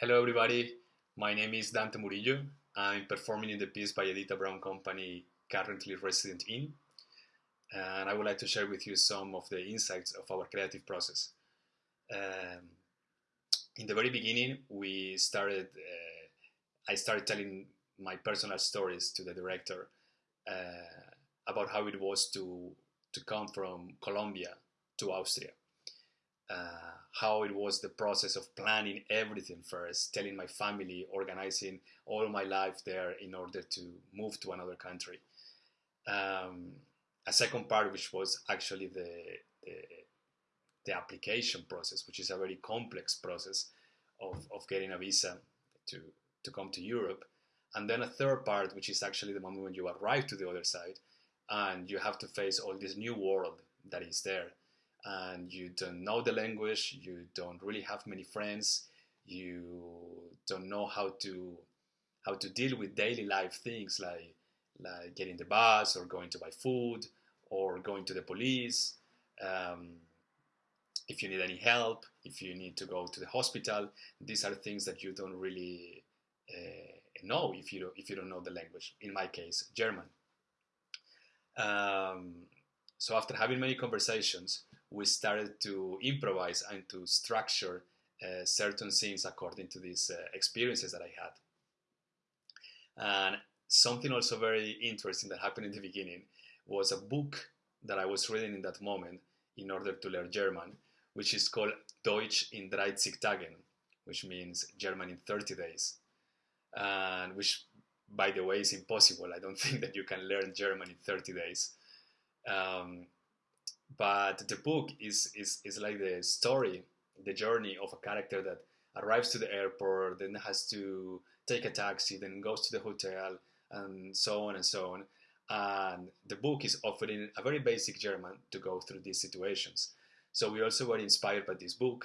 Hello, everybody. My name is Dante Murillo. I'm performing in the piece by Editta Braun Company, currently resident in, and I would like to share with you some of the insights of our creative process. Um, in the very beginning, we started. Uh, I started telling my personal stories to the director uh, about how it was to to come from Colombia to Austria uh, how it was the process of planning everything first, telling my family, organizing all my life there in order to move to another country. Um, a second part, which was actually the, the, the application process, which is a very complex process of, of getting a visa to to come to Europe, and then a third part, which is actually the moment when you arrive to the other side, and you have to face all this new world that is there and you don't know the language, you don't really have many friends, you don't know how to how to deal with daily life things like like getting the bus or going to buy food or going to the police. Um, if you need any help, if you need to go to the hospital, these are things that you don't really uh, know if you if you don't know the language. In my case, German. Um, so after having many conversations, we started to improvise and to structure uh, certain scenes according to these uh, experiences that I had. And something also very interesting that happened in the beginning was a book that I was reading in that moment in order to learn German, which is called Deutsch in 30 Tagen, which means German in 30 days, and which, by the way, is impossible. I don't think that you can learn German in 30 days. Um, but the book is, is, is like the story, the journey of a character that arrives to the airport, then has to take a taxi, then goes to the hotel, and so on and so on. And the book is offering a very basic German to go through these situations. So we also were inspired by this book.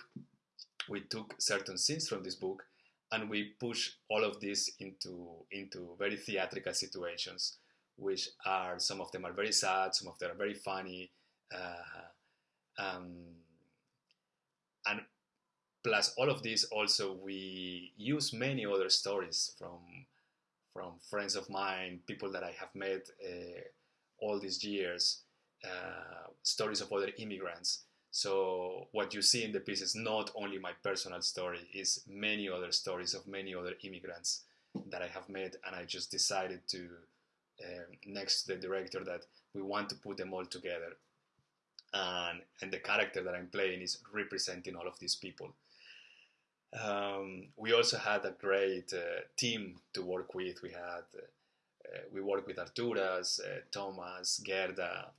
We took certain scenes from this book and we push all of this into into very theatrical situations, which are some of them are very sad, some of them are very funny, um, and plus all of this also we use many other stories from from friends of mine people that i have met uh, all these years uh, stories of other immigrants. So what you see in the piece is not only my personal story is many other stories of many other immigrants that i have met and i just decided to uh, next to the director that we want to put them all together and and the character that I'm playing is representing all of these people. Um, we also had a great uh, team to work with. We had uh, we worked with Arturas, uh, Thomas, Gerda,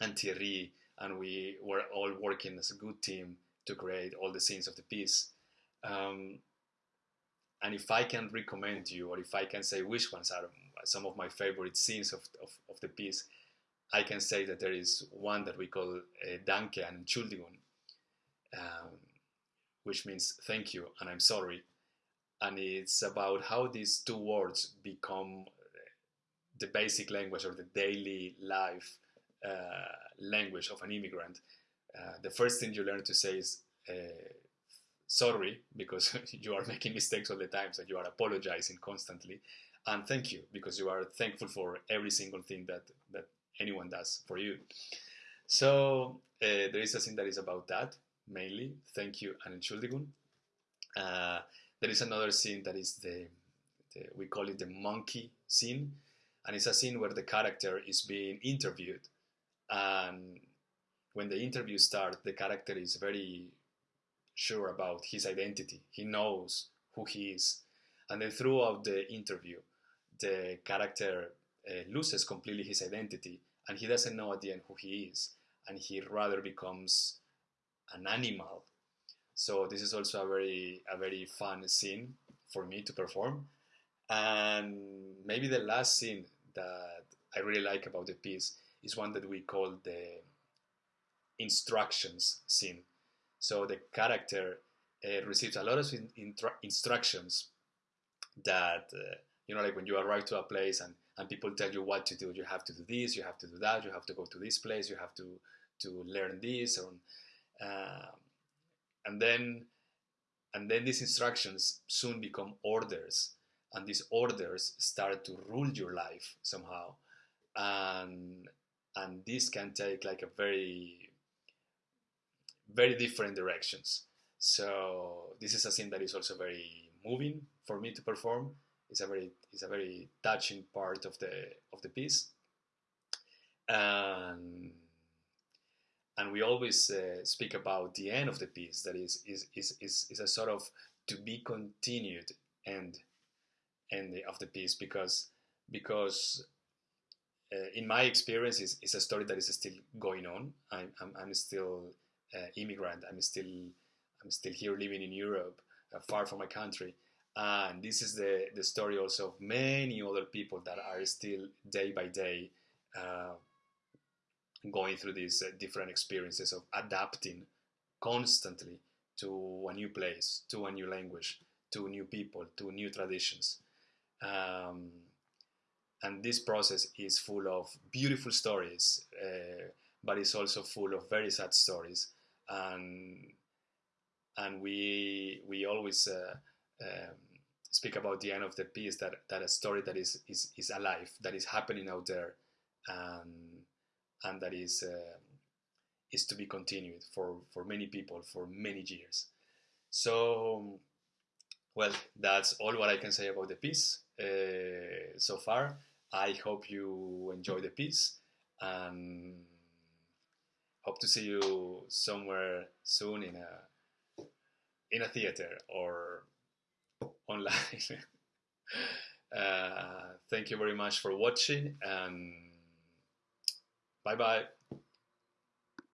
and Thierry, and we were all working as a good team to create all the scenes of the piece. Um, and if I can recommend you, or if I can say which ones are some of my favorite scenes of, of, of the piece, I can say that there is one that we call uh, Danke and Entschuldigung, um, which means thank you and I'm sorry. And it's about how these two words become the basic language or the daily life uh, language of an immigrant. Uh, the first thing you learn to say is uh, sorry because you are making mistakes all the time, so you are apologizing constantly, and thank you because you are thankful for every single thing that that anyone does for you. So uh, there is a scene that is about that mainly. Thank you and Entschuldigung. Uh, there is another scene that is the, the, we call it the monkey scene, and it's a scene where the character is being interviewed, and when the interview starts, the character is very sure about his identity. He knows who he is, and then throughout the interview, the character uh, loses completely his identity and he doesn't know at the end who he is and he rather becomes an animal. So this is also a very a very fun scene for me to perform. And maybe the last scene that i really like about the piece is one that we call the instructions scene. So the character uh, receives a lot of in, instructions that uh, you know like when you arrive to a place and and people tell you what to do. You have to do this, you have to do that, you have to go to this place, you have to to learn this, uh, and then and then these instructions soon become orders. And these orders start to rule your life somehow. And and this can take like a very very different directions. So this is a scene that is also very moving for me to perform it's a very it's a very touching part of the of the piece. And and we always uh, speak about the end of the piece that is is, is, is, is a sort of to be continued end end of the piece because because uh, in my experience is, is a story that is still going on. I'm, I'm, I'm still uh, immigrant. I'm still I'm still here living in Europe uh, far from my country and this is the, the story also of many other people that are still day by day uh, going through these uh, different experiences of adapting constantly to a new place, to a new language, to new people, to new traditions. Um, and this process is full of beautiful stories, uh, but it's also full of very sad stories. And and we we always uh, um, speak about the end of the piece that, that a story that is, is, is alive, that is happening out there, and and that is uh, is to be continued for for many people for many years. So, well, that's all what I can say about the piece uh, so far. I hope you enjoy the piece and hope to see you somewhere soon in a in a theater or online. uh, thank you very much for watching and Bye bye.